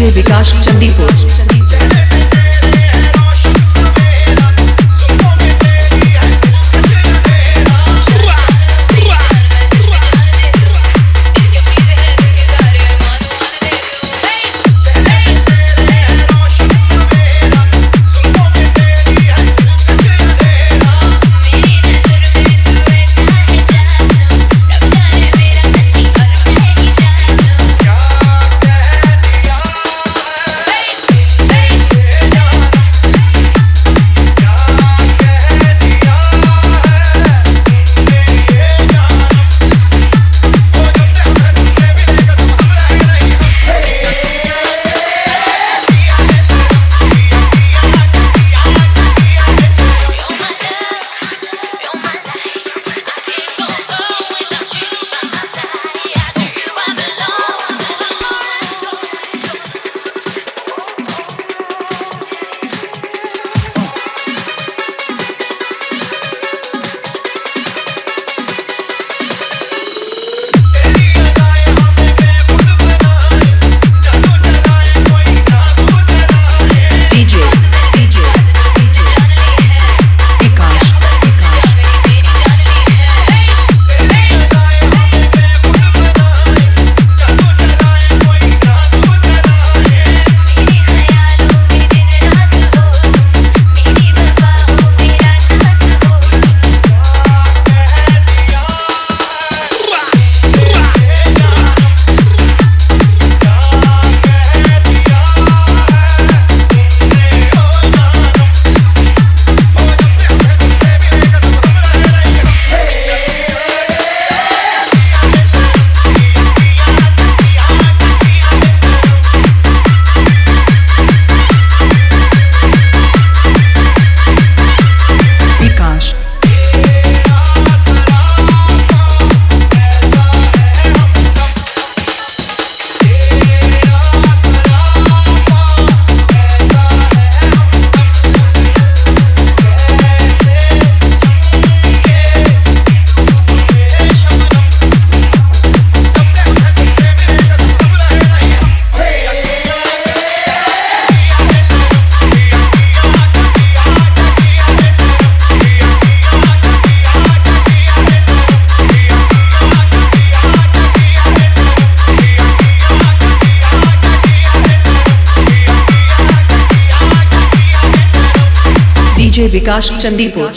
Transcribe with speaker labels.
Speaker 1: DJ Vikas Chandipur DJ Vikas Chandipur